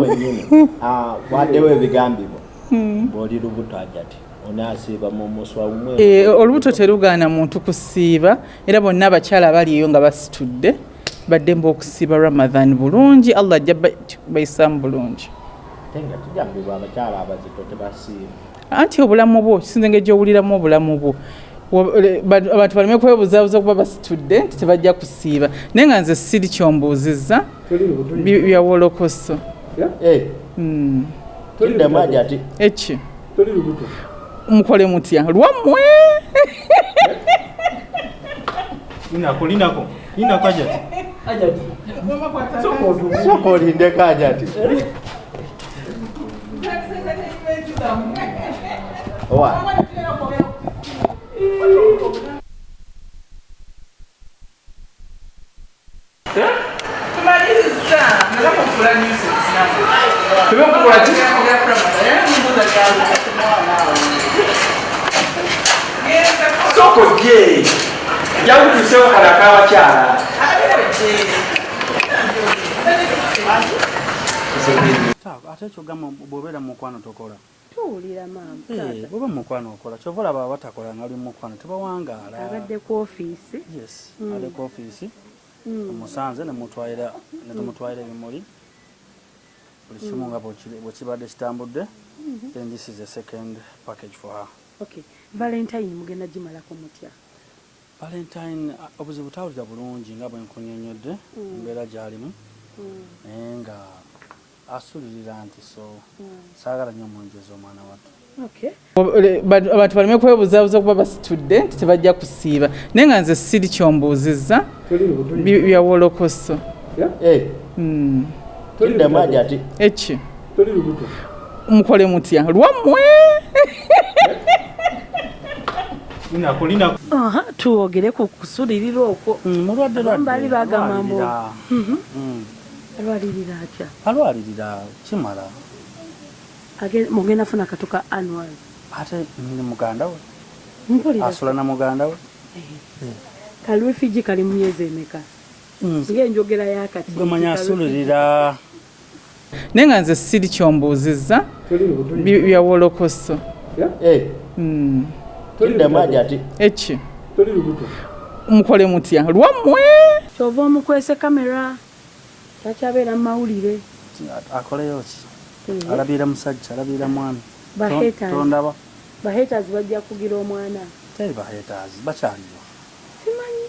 wenyini waddewo ebigambibwa bw'oli lubuto ajati Eh, olubuto terugaana muntu kusiiba era bonna abakyala abali eyo nga basitudde baddemba okusiiba ramadhan bulungi allah ajja ba- bayisaamu bulungi. Anti obulamu bwo kisinze engeri gyowuliramu obulamu bwo. Abantu baleme kwebuzaabuza kuba basitudde nti tebajja kusiiba. Naye nga nze siri kyombuuzizza bi- bya wolokoso Eh, Mm. kiddemu ajati eki mukole mutya. Lwammwe! Linako linako. Linako ajati. Soka olindeko ajati. Owa soko je jakutusewo kalaka abakyala ate kyogamba bwobeera mukwano tokola tuwulira maama bwoba mukwano okola kyova olaba abatakola nga oli mukwano tebawangaala abadde ku ofiisi yes ale ku ofiisi omusanze nemutwalira netumutwalira ebimuli buli kimu nga bwekiri- bwekibadde kitambudde then this is the second package for her. Okay. Valentine mugenda gimalako mutya? Valentine uh, obuzibu tawulira bulungi nga bwenkunyonyodde embeera gyalimu naye nga asulirira nti so saagala nnyo omunjeza omwana wattu. Okay. Wa- le- ba- abantu baleme kwebuzaabuza kuba basitudde nti tebajja kusiiba. Naye nga nze siri kyombuuzizza bi- wolokoso Eh, Mm. kiddemu ajati eki? Mukole mutya? Lwammwe! Linako linako aha tuwogere ku kusulirira okwo. Mulwadde Abamu baali bagamba mbu- Mm. alwalirira atya? Alwalirira kimala. Age- mugenda funa kato ka annual. Ate ni muganda we. Mpulira asula na muganda we. Kalwefiji kali mu myezi emeka? Ngaenjogera yakati gwe manyi asulirira naye nga nze siri kyombuuzizza bya wolokoso. Eh, Mm. ajati eki? Mukole mutya. Lwammwe! Kyova omukwese kamera takyabeera mu mawulire? Akoleyo ki? Alabira musajja alabira mwami tondaba. Bahaters bajja kugira omwana. Teri bahetaazi bakyaliyo simanyi.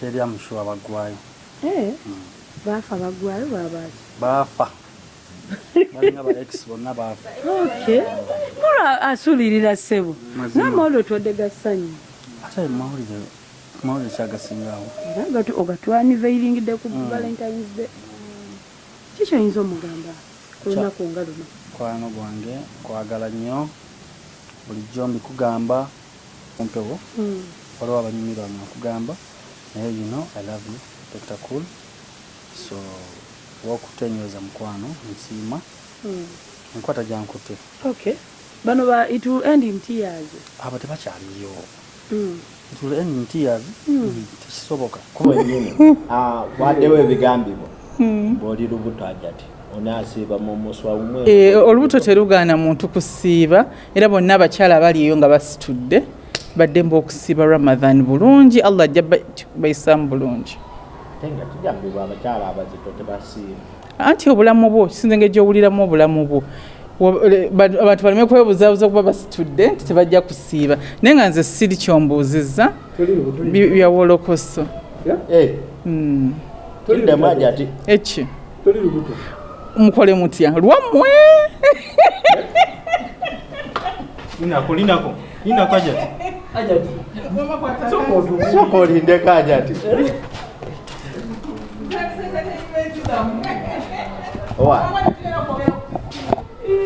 Teri amushuwa baggwayo. Eh, baafa baggwayo babaki baafa balinga ba ex bonna baafa okay mula asulirira ssebo Mazima. namawulire otwadde gassanyu ate mawulire mawulire kyagasingawo. Era ogatwaniveiringidde ku valentines day. Kikyoyinza omugamba ku lunaku nga luno? Kwano gwange kwagala nnyo bulijjo mbikugamba kumpewo Mm. waliwo abanyumirwa nga nkugamba naye you know i love you dr cool. So wokutenyweza mukwano nsiima. Mm. enkwata gyankutte okay bano ba it will end in tears. Abo tebakyaliyo. Mm. itule end in tears. Tekisoboka. Wenyini waddewo ebigambibwa bw'oli lubuto ajati Eh, olubuto terugaana muntu kusiiba. Era bonna abakyala abali eyo nga basitudde baddemba okusiiba ramadhan bulungi. Allah ajja ba- bayisaamu bulungi ate nga kigambibwa abakyala abazito tebasiiba anti obulamu bwo kisinze engeri gyowuliramu obulamu bwo. Abantu baleme kwebuzaabuza kuba basitudde nti tebajja kusiiba. Naye nga nze siri kyombuuzizza bi- bya wolokoso. Eh, Mm. kiddemu ajati eki mukole mutya lwammwe linako linako linako ajati soka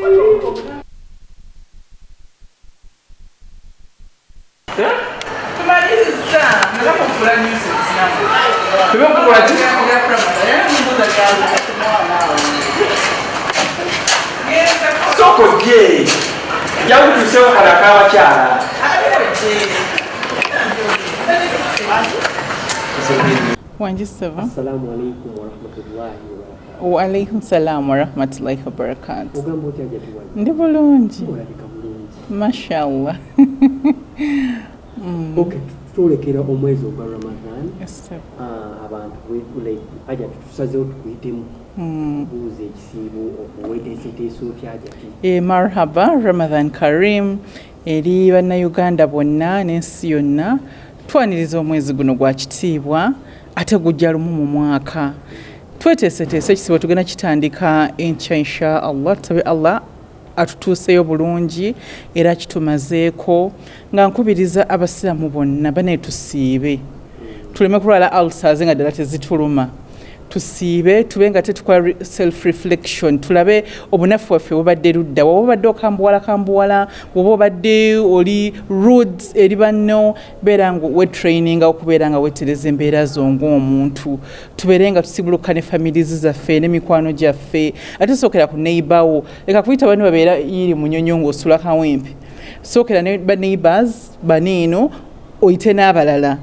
olindeko ajati owa soko je jakutusewo kalaka abakyala wangi sava Assalamu alaikum warahmatullahi wabarakatuh. waalaikum salaamu warahmatullahi wabarakatu ogamba otya jatiwali ndi bulungi olabika bulungi mashallah. Ok twolekera omwezi ogwa ramadan Yes, sir. Ah, abantu like, ajati tusazeho tukuyitemu Mm. buuza ekisiibo weteeseteese otya ajati E, marhaba ramadan karim eri bannayuganda bonna n'ensi yonna twaniriza omwezi guno gwa kitiibwa ate gujja lumu mu mwaka. Tweteeseteese ekisibo tugenda kitandika enkya insha allah tutabe allah atutuuseyo bulungi era kitumazeeko nga nkubiriza abasiraamu bonna banaye tusiibe tuleme kulwala ulcers nga ddala tezituluma tusiibe tube nga tetukola self reflection tulabe obunafu bwaffe bubadde ludda. Woba obadde okambuwala kambuwala woba obadde oli roads eri banno beera nga wetraininga okubeera nga wetereza embeera zo ng'omuntu. Tubeere nga tusibuluka ne families zaffe n'emikwano gyaffe. Ate sookera ku neighbour leka kuyita bani babeera yiri munyonyo ng'osula kawempe. Sookera ne baneighbors baniino oyite n'abalala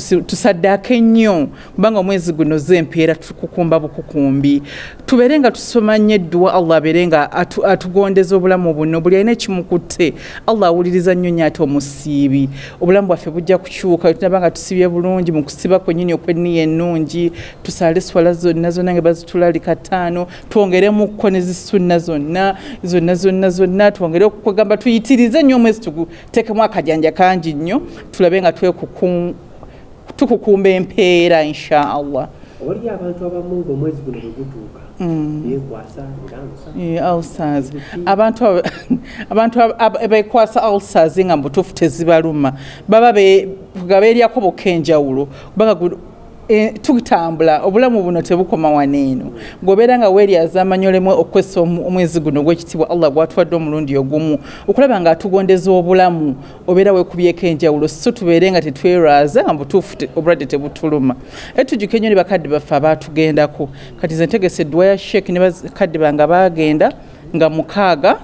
Tusaddaako ennyo kubanga omwezi guno zempeera tukukumba bukukumbi. Tubeere nga tusoma nnyo edduwa allah abeere nga atu- atugondeza obulamu buno. Buli alina ekimukutte allah awuliriza nnyo nnyo ate omusiibi. Obulamu bwaffe bujja kukyuka tunaba nga tusibye bulungi mu kusiba kwennyini okwenniya ennungi. Tusaale swala zonna zonna nga bazitulalika kataano twongeremukko ne zisunna zonna zonna zonna zonna twongere okugamba tuyitirize nnyo omwezi tuguteekemu akajanja kangi nnyo tulabe nga twekuku tukukumba empeera insha allah waliyo abantu abamu ngaomwezi guno bwe gutuuka beekwasa ngansa Eh, ulcers. Abantu abo- abantu ab- ab- bekwasa ulcers nga mubutuufu tezibaluma. Baba nga beeryako bokka enjawulo eh, tutambula obulamu buno tebukoma waneeno. Ng'obeera nga weeryaza amanyolemu okwesa omu- omwezi guno gw'ekitiibwa allah gwatuwadde omulundi ogumu okulaba nga atugondeza obulamu obeera weekubyeko enjawulo so tubeere nga tetwerwaza nga mubutuufu obulwadde tebutuluma. E tujjuke nnyo ne bakadde baffe abaatugendako kati ze ntegesa edduwa ya sheek ne bakadde bange baagenda nga mukaaga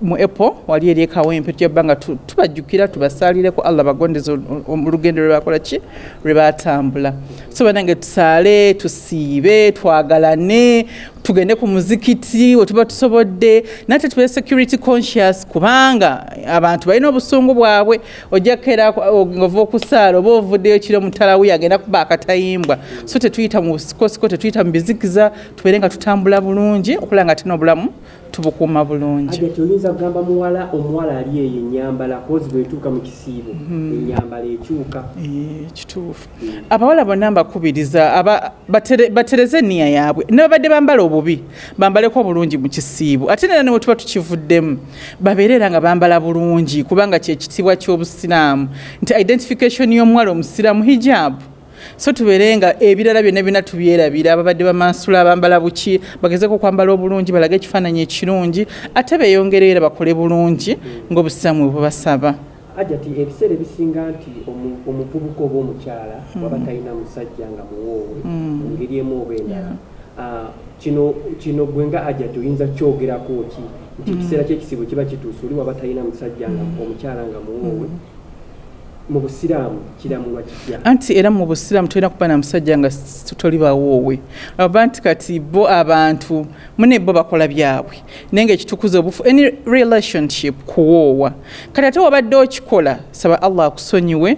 mu epo wali eri ekawempe tujja bba nga tu- tubajjukira tubasaalireko allah bagondeze olugendo lwe bakola ki? Lwe batambula. So banange tusaale tusiibe twagalane tugende ku muzikiti we tuba tusobodde. Nate tube security conscious kubanga abantu balina obusungu bwabwe. Ojja kukeera ngova okusaala oba ovuddeyo kiro mutalawi agenda kuba akatayimbwa. So tetuyita mu busikosiko tetuyita mu bizikiza tubeere nga tutambula bulungi okulaba nga tina obulamu tubukuuma bulungi. Ajati oyinza kugamba muwala omuwala ali eyo enyambala kozi bwetuuka mu kisiibo. Enyambala ekyuka. Eh, kituufu. Abawala bonna mbakubiriza batereze enniya yaabwe. Ne babadde bambala obubi bambaleko bulungi mu kisiibo. Ate nera newe tuba tukivuddemu babeere era nga bambala bulungi kubanga kyekitiibwa ky'obusiraamu. Nti identification y'omuwala omusiraamu hijabu so tubeere nga ebirala byonna byonna tubyerabira. Ababadde bamansula abambala buki bagezeko okwambala obulungi balage ekifaananyi ekirungi ate beeyongereyo era bakole bulungi ng'obusiraamu bwe bubasaba ajati ebiseera ebisinga nti omu- omuvubuka oba omukyala waba talina musajja nga muwoowe mu ngeri emu oba endala. Ah, kino kino gwe nga ajati oyinza kyogerako ki? Nti ekiseera kyekisibo kiba kituuse oli waba talina musajja nga omukyala nga muwoowe mu busiraamu kiramulwa kitya anti era mu busiraamu tolina kuba na musajja nga toli bawoowe aba nti kati bo abantu mune bo bakola byabwe. Naye nga ekitukuza obufu any relationship kuwoowa kati ate wabadde okikola saba allah akusonyiwe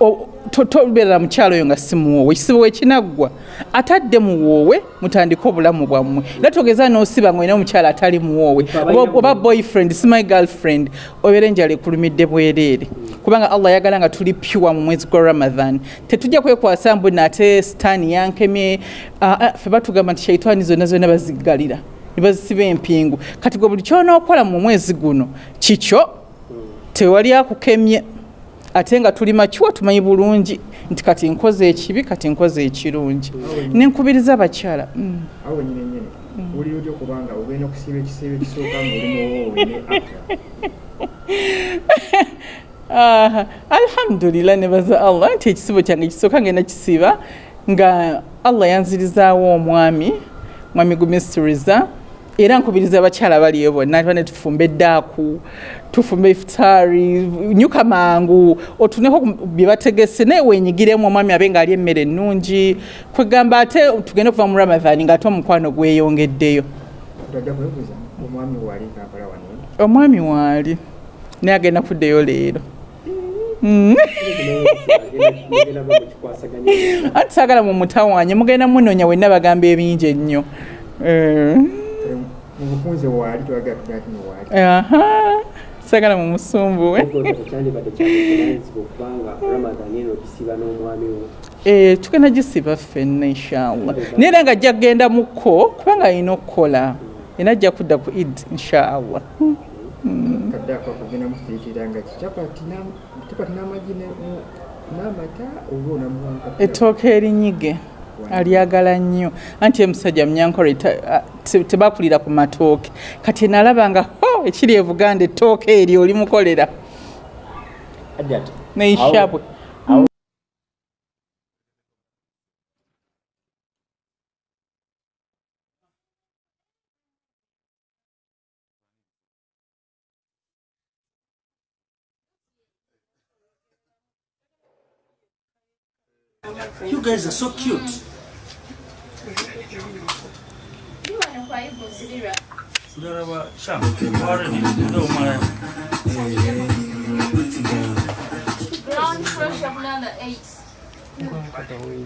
o- to- tobeera mukyalo oyo nga si muwoowe ekisibo wekinaggwa atadde muwoowe mutandike obulamu bwammwe. Era togeza n'osiba nga olina omukyala atali muwoowe oba- boyfriend si my girlfriend obeera enjala ekulumidde bwereere. Kubanga allah ayagala nga tuli pure mu mwezi gwa ramadan. Tetujja kwekwasa mbu nate sitaani yankemye ffe batugamba nti shaitaani zonna zonna baziggalira ne bazisiba empingu. Kati gwe buli kyonookola mu mwezi guno kikyo? Tewali akukemye ate nga tuli makiwa tumanyi bulungi nti kati nkoze ekibi kati nkoze ekirungi. Nenkubiriza abakyala mm. owulira otya okubanga ogenda okusiiba ekisiibo ekisooka ngaoli muwoowe ne afya? Ah, alhamdulillah nebaza allah nti ekisibo kyange kisooka ngenda kisiba nga allah yanzirizaawo omwami mwami gumisiriza era nkubiriza abakyala baliyo bonna bane tufumbe eddaaku tufumbe ifutaari nyuka mangu otuneko bye bategese naye wenyigiremu omwami abe ng'ali emmere ennungi kwegamba ate tugende okuva mu ramadhaani ng'ate omukwano gweyongeddeyo. Omwami waali naye agenda kuddeyo leero. Anti saagala mu mutawanye mugenda munoonya wenna bagamba ebingi ennyo Mu bufunze waali twagala tunaatino waali aha saagala mu musumbuwe kyandibadde kyabuvunanyizibwa okubanga ramadan eno okisiba n'omwami wo. Eh, tugenda gisiba ffenna inshallah. Naye era nga ajja kgenda mukko kubanga alina okukola. Era ajja kudda ku id inshallah. Kadde ako akugenda musiriikiranga ki? Capati n'am- capati n'amagi n'amata oba onamuwanka ettooke erinyige alyagala nnyo. Anti emusajja te- tebakulira ku matooke. Kati nalaba nga ho ekiri e buganda ettooke eryo olimukolera. Hajjati, Guys are so cute. Mdarawa shamba, already. Brown fresh of number eight.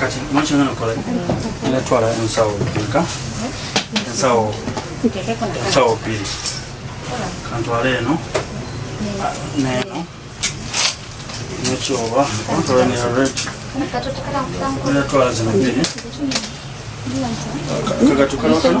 Kati ensawo pili. Kantwala eno. Neno. Nekyoba. Kantwala ne red. Zino bbiri. Kagatukala.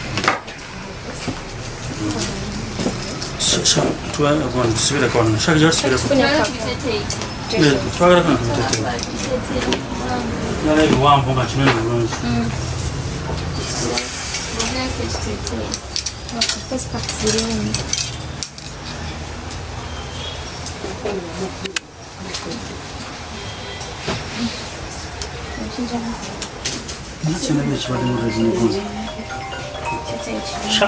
شوية أكون سبيل أكون شاك جار سبيل أكون 네, 파그라 하나 좀 됐어 요. 나래 요한 뭔가 지내는 거 그런 거. 음. 뭐냐 캐스 트. 뭐 카페스 카스리 는. 진 짜. 나 지난번에 집안에 물어주는 거. 샤.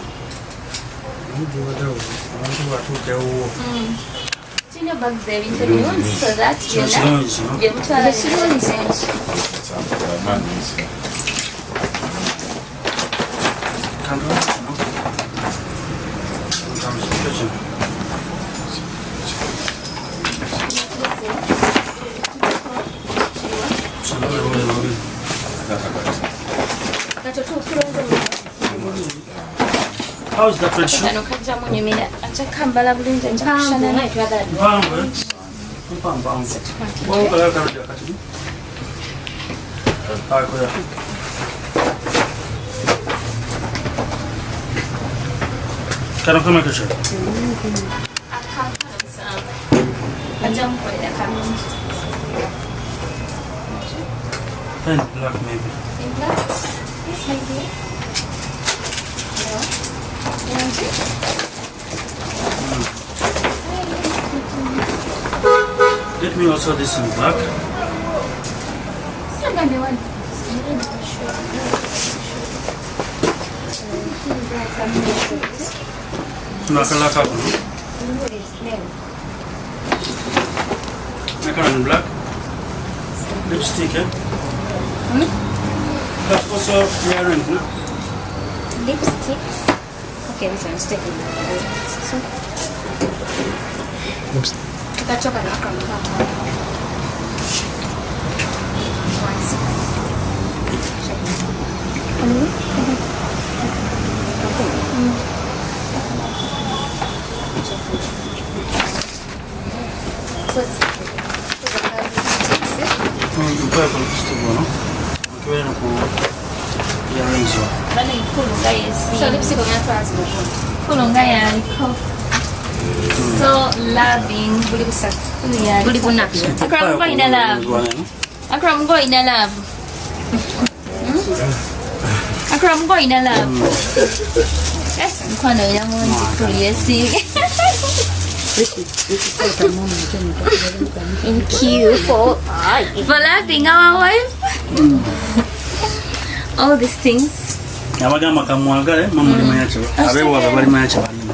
byonna ebyo. Ebino bulungi ojja kukola. Luno. Kirina bags ebintu birungi so that Kino byonna kirungi kino. bye mutwala How's the pressure? Ano kaya mo niya mina? Aja kamba la bulin jan chakusha na na tuwa dali. Bango. Bango bango. Bango kaya kaya kaya kaya. Tayo kaya. Karo kama kaya. Akang kaya sa. Aja mo kaya kaya. Pink black maybe. In black? Yes maybe. Get me also this in black. Nakala kako. Nakala in black. Lipstick, eh? That's also earring, no? lipsticks okay this one is taking so tutachoka na kama Mpaye ku lipstick ono. Okibeere no ku earrings yanzu so lipstick on yatwa azibukulu kulunga yaliko so loving. Buli busatu buli bunaku akura mungo ina love. akura mungo ina love. Hmm? Akura mungo ina love. Eh, mkwano ina mungi kuliyesi Thank you for, for loving our wife. all these things abagamba kamwagale mamulimu yakyo abeewaaga balimu yakyo balimu